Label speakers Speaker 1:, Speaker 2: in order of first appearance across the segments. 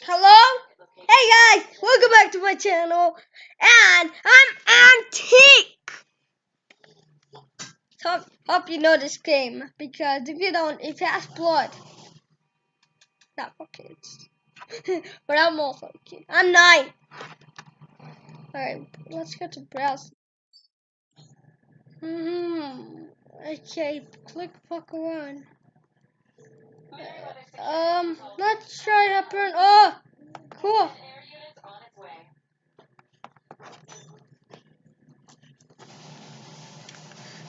Speaker 1: Hello? Hey guys, welcome back to my channel. And I'm Antique. Hope, hope you know this game because if you don't, it has blood. Not for kids. but I'm also a kid. I'm nine. Alright, let's go to browse. Hmm. Okay, click fuck around. Um, let's try to burn. Oh, cool.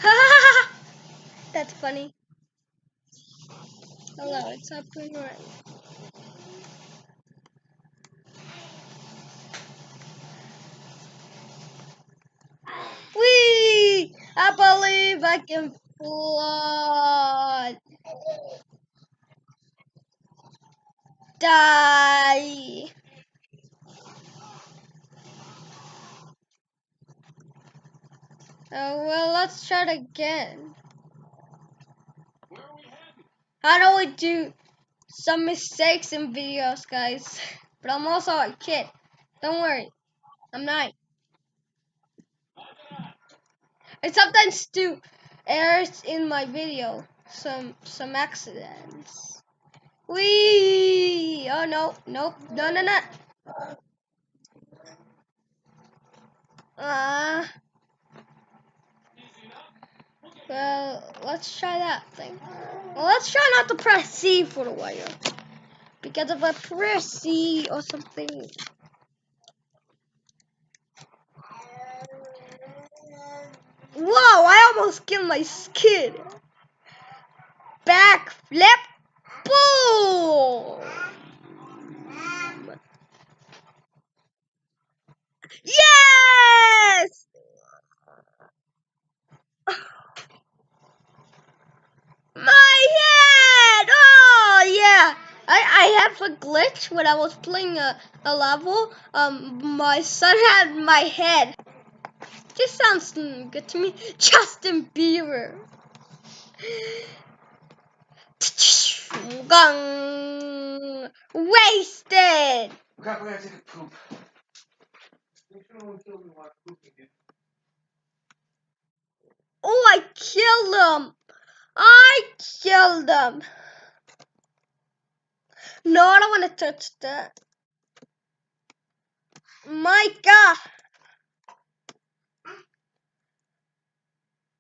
Speaker 1: That's funny. Hello, it's up and right. Whee! I believe I can fly. Die. Oh, well, let's try it again. How do we do some mistakes in videos, guys? But I'm also a kid. Don't worry. I'm not. I sometimes do errors in my video. Some some accidents. Wee! No, nope, no, no, no. Uh, well, let's try that thing. Well, let's try not to press C for the wire. Because if I press C or something. Whoa, I almost killed my skid. Back flip. Boom. Yes! My head! Oh, yeah. I, I have a glitch when I was playing a, a level. Um, my son had my head. This sounds good to me. Justin Bieber. Wasted.
Speaker 2: I gotta take a poop.
Speaker 1: Oh, I killed him. I killed him. No, I don't want to touch that. Micah.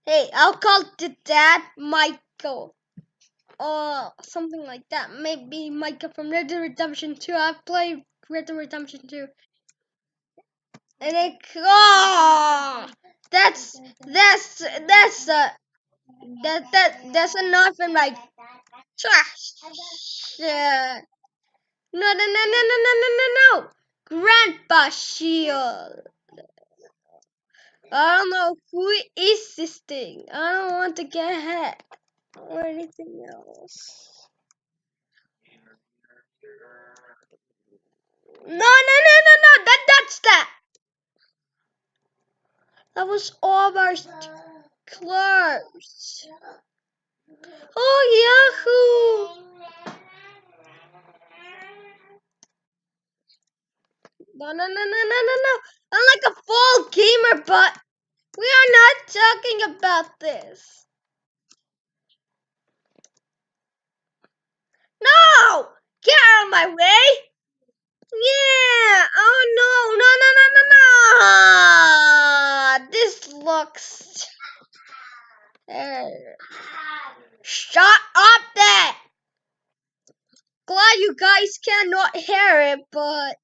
Speaker 1: Hey, I'll call the dad Michael. Or something like that. Maybe Micah from Red Dead Redemption 2. I've played Red Dead Redemption 2 and it oh, that's that's that's a that that that's enough and like trash. Yeah. No no no no no no no no Grandpa Shield. I don't know who is this thing. I don't want to get hit or anything else. No no no no no that that's that. That was almost close. Oh, Yahoo! No, no, no, no, no, no, no. I'm like a full gamer, but we are not talking about this. No! Get out of my way! Yeah! Oh no! No! No! No! No! This looks. Uh, shut up, there! Glad you guys cannot hear it, but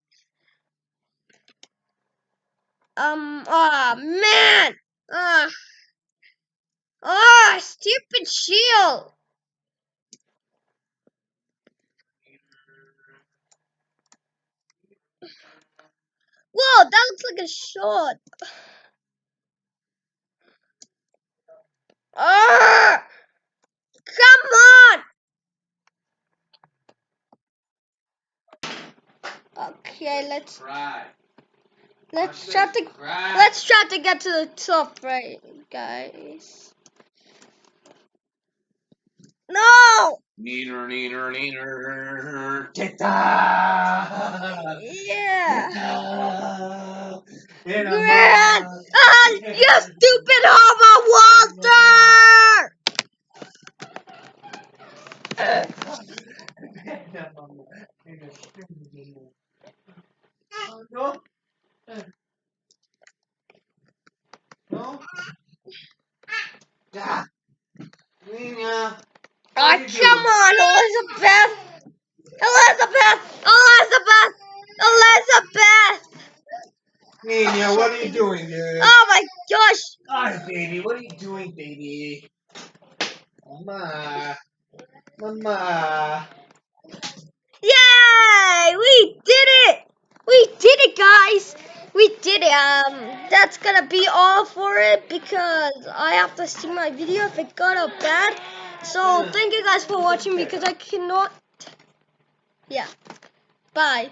Speaker 1: um, oh man, ah, oh, stupid shield. Whoa, that looks like a shot. Ah, come on. Okay, let's
Speaker 2: Try.
Speaker 1: let's
Speaker 2: I
Speaker 1: try to
Speaker 2: try.
Speaker 1: let's try to get to the top, right, guys? No,
Speaker 2: Neener, neener, neener. Tita.
Speaker 1: Yeah. Grant! Ah, you stupid homo Walter!
Speaker 2: No. No. Nina. What are you
Speaker 1: come on, Elizabeth! Elizabeth! Elizabeth! Elizabeth!
Speaker 2: Nina, what are you doing, dude?
Speaker 1: Oh my gosh!
Speaker 2: Hi, baby. What are you doing, baby? Mama. Mama.
Speaker 1: Yay! We did it! We did it, guys! We did it. Um, that's gonna be all for it because I have to see my video if it got up bad. So thank you guys for watching because I cannot. Yeah. Bye.